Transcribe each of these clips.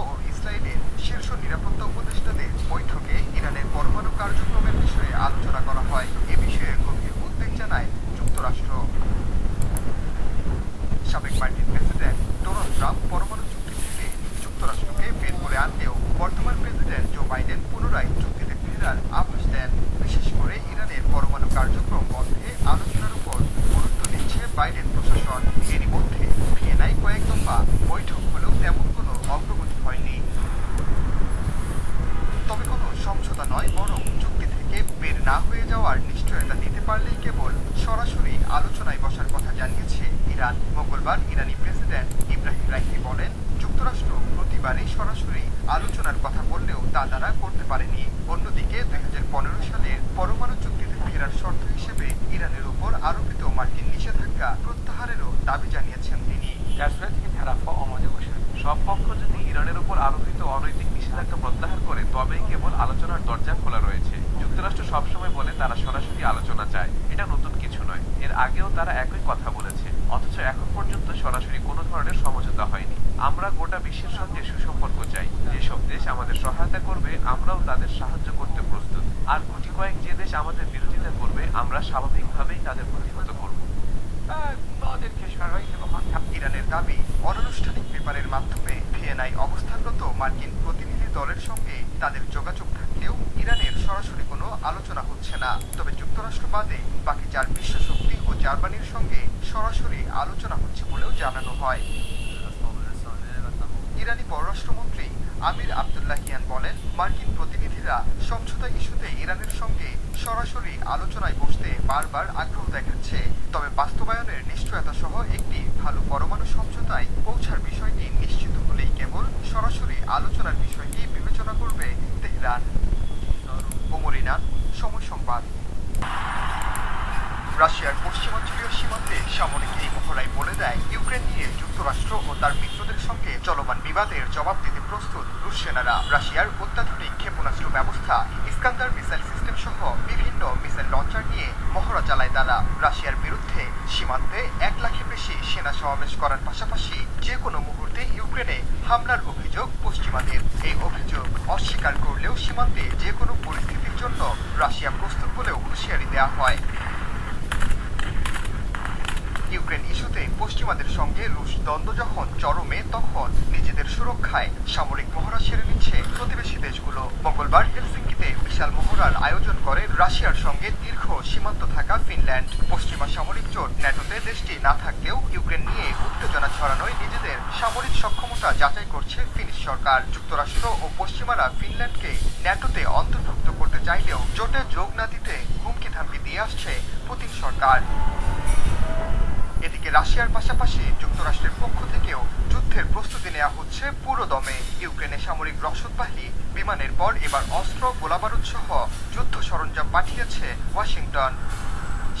ও ইসরায়েলের শীর্ষ নিরাপত্তা উপদেষ্টাদের বৈঠকে ইরানের পরমাণু কার্যক্রমের বিষয়ে আলোচনা করা হয়। এ বিষয়ে গভীর উদ্বেগ জানায় যুক্তরাষ্ট্র। সাবেক মার্কিন প্রেসিডেন্ট ডোনাল্ড ট্রাম্প পরমাণু চুক্তি থেকে যুক্তরাষ্ট্রকে বের করে আনলেও বর্তমান প্রেসিডেন্ট জো বাইডেন পুনরায় চুক্তিতে ফেরার আভাস দেন। বিশেষ করে ইরানের পরমাণু কার্যক্রম বন্ধে আলোচনার উপর গুরুত্ব দিচ্ছে বাইডেন প্রশাসন। এরই মধ্যে ভিয়েনায় কয়েক দফা বৈঠক হলেও তেমন কোনো অগ্রগতি হয়নি তবে সমঝোতা নয়, বরং চুক্তি থেকে বের না হয়ে যাওয়ার নিশ্চয়তা দিতে পারলেই কেবল সরাসরি আলোচনায় বসার কথা জানিয়েছে ইরান। মঙ্গলবার ইরানি প্রেসিডেন্ট ইব্রাহিম রাইসি বলেন, যুক্তরাষ্ট্র প্রতিবারই সরাসরি আলোচনার কথা বললেও তা তারা করতে পারেনি। অন্যদিকে দুই সালের পরমাণু চুক্তিতে ফেরার শর্ত হিসেবে ইরানের উপর আরোপিত মার্কিন নিষেধাজ্ঞা প্রত্যাহারেরও দাবি জানিয়েছেন তিনি। সব পক্ষ যদি ইরানের উপর আরোপিত অনৈতিক নিষেধাজ্ঞা প্রত্যাহার করে তবেই কেবল আলোচনার দরজা খোলা রয়েছে। যুক্তরাষ্ট্র সবসময় বলে তারা সরাসরি আলোচনা চায়। এটা নতুন কিছু নয়। এর আগেও তারা একই কথা বলেছে। অথচ এখন পর্যন্ত সরাসরি কোনো ধরনের সমঝোতা হয়নি। আমরা গোটা বিশ্বের সঙ্গে সুসম্পর্ক চাই। যেসব দেশ আমাদের সহায়তা করবে, আমরাও তাদের সাহায্য করতে প্রস্তুত। আর গুটি কয়েক যে দেশ আমাদের বিরোধিতা করবে, আমরা স্বাভাবিকভাবেই তাদের প্রতিহত করব। ইরানের দাবি, অনানুষ্ঠানিক পেপারের মাধ্যমে ভিয়েনায় অবস্থানরত মার্কিন প্রতিনিধি দলের সঙ্গে তাদের যোগাযোগ থাকলেও ইরানের সরাসরি কোনো আলোচনা হচ্ছে না। তবে যুক্তরাষ্ট্র বাদে বাকি চার বিশ্ব শক্তি ও জার্মানির সঙ্গে সরাসরি আলোচনা হচ্ছে বলেও জানানো হয়। ইরানি পররাষ্ট্রমন্ত্রী আমির আবদুল্লাহিয়ান বলেন, মার্কিন প্রতিনিধিরা সমঝোতা ইস্যুতে ইরানের সঙ্গে সরাসরি আলোচনায় বসতে বারবার আগ্রহ দেখাচ্ছে। তবে বাস্তবায়নের নিশ্চয়তা সহ একটি ভালো পরমাণু সমঝোতায় পৌঁছার বিষয়টি নিশ্চিত হলেই কেবল সরাসরি আলোচনার বিষয়টি বিবেচনা করবে তেহরান ওমরিনা সময় সংবাদ রাশিয়ার পশ্চিমাঞ্চলীয় সীমান্তে সামরিক এই মহড়াই বলে দেয়, ইউক্রেন নিয়ে যুক্তরাষ্ট্র ও তার মিত্রদের সঙ্গে চলমান বিবাদের জবাব দিতে প্রস্তুত রুশ সেনারা। রাশিয়ার অত্যাধুনিক ক্ষেপণাস্ত্র ব্যবস্থা, ইস্কান্দার মিসাইল সিস্টেম সহ বিভিন্ন মিসাইল লঞ্চার নিয়ে মহড়া চালায় তারা। রাশিয়ার বিরুদ্ধে সীমান্তে এক লাখের বেশি সেনা সমাবেশ করার পাশাপাশি যে কোনো মুহূর্তে ইউক্রেনে হামলার অভিযোগ পশ্চিমাদের। এই অভিযোগ অস্বীকার করলেও সীমান্তে যে কোনো পরিস্থিতির জন্য রাশিয়া প্রস্তুত বলেও হুঁশিয়ারি দেওয়া হয়। ইউক্রেন ইস্যুতে পশ্চিমাদের সঙ্গে রুশ দ্বন্দ্ব যখন চরমে, তখন নিজেদের সুরক্ষায় সামরিক মহড়া সেরে নিচ্ছে প্রতিবেশী দেশগুলো। মঙ্গলবার হেলসিঙ্কিতে বিশাল মহড়ার আয়োজন করে রাশিয়ার সঙ্গে দীর্ঘ সীমান্ত থাকা ফিনল্যান্ড। পশ্চিমা সামরিক জোট ন্যাটোতে দেশটি না থাকলেও ইউক্রেন নিয়ে উত্তেজনা ছড়ানোয় নিজেদের সামরিক সক্ষমতা যাচাই করছে ফিনিশ সরকার। যুক্তরাষ্ট্র ও পশ্চিমারা ফিনল্যান্ডকে ন্যাটোতে অন্তর্ভুক্ত করতে চাইলেও জোটে যোগ না দিতে হুমকি ধামকি দিয়ে আসছে পুতিন সরকার। রাশিয়ার পাশাপাশি যুক্তরাষ্ট্রের পক্ষ থেকেও যুদ্ধের প্রস্তুতি নেওয়া হচ্ছে পুরো দমে ইউক্রেনে সামরিক রসদবাহী বিমানের পর এবার অস্ত্র, গোলাবারুদ সহ যুদ্ধ সরঞ্জাম পাঠিয়েছে ওয়াশিংটন।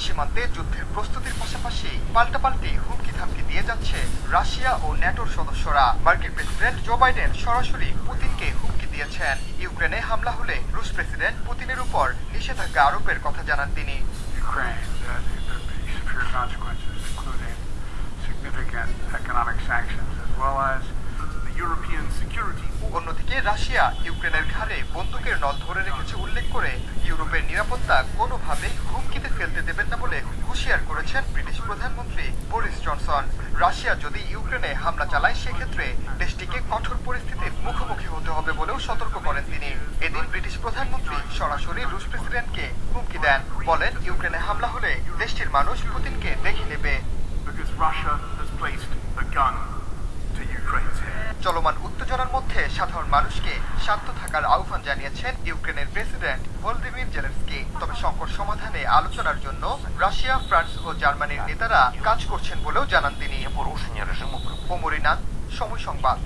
সীমান্তে যুদ্ধের প্রস্তুতির পাশাপাশি পাল্টাপাল্টি হুমকি ধামকি দিয়ে যাচ্ছে রাশিয়া ও ন্যাটোর সদস্যরা। মার্কিন প্রেসিডেন্ট জো বাইডেন সরাসরি পুতিনকে হুমকি দিয়েছেন। ইউক্রেনে হামলা হলে রুশ প্রেসিডেন্ট পুতিনের উপর নিষেধাজ্ঞা আরোপের কথা জানান তিনি। রাশিয়া ইউক্রেনের ঘাড়ে বন্দুকের নল ধরে রেখেছে উল্লেখ করে ইউরোপের নিরাপত্তা কোনোভাবেই হুমকিতে ফেলতে দেবেন না বলে হুঁশিয়ার করেছেন ব্রিটিশ প্রধানমন্ত্রী বরিস জনসন। রাশিয়া যদি ইউক্রেনে হামলা চালায়, সেক্ষেত্রে দেশটিকে কঠোর পরিস্থিতির মুখোমুখি হতে হবে বলেও সতর্ক করেন তিনি। এদিন ব্রিটিশ প্রধানমন্ত্রী সরাসরি রুশ প্রেসিডেন্টকে হুমকি দেন। বলেন, ইউক্রেনে হামলা হলে দেশটির মানুষ পুতিনকে দেখে নেবে। Russia has placed চলমান উত্তেজনার মধ্যে সাধারণ মানুষকে শান্ত থাকার আহ্বান জানিয়েছেন ইউক্রেনের প্রেসিডেন্ট ভলদিমির জেলেন্সকি। তবে সংকট সমাধানে আলোচনার জন্য রাশিয়া ফ্রান্স ও জার্মানির নেতারা কাজ করছেন বলেও জানান তিনি। সময় সংবাদ।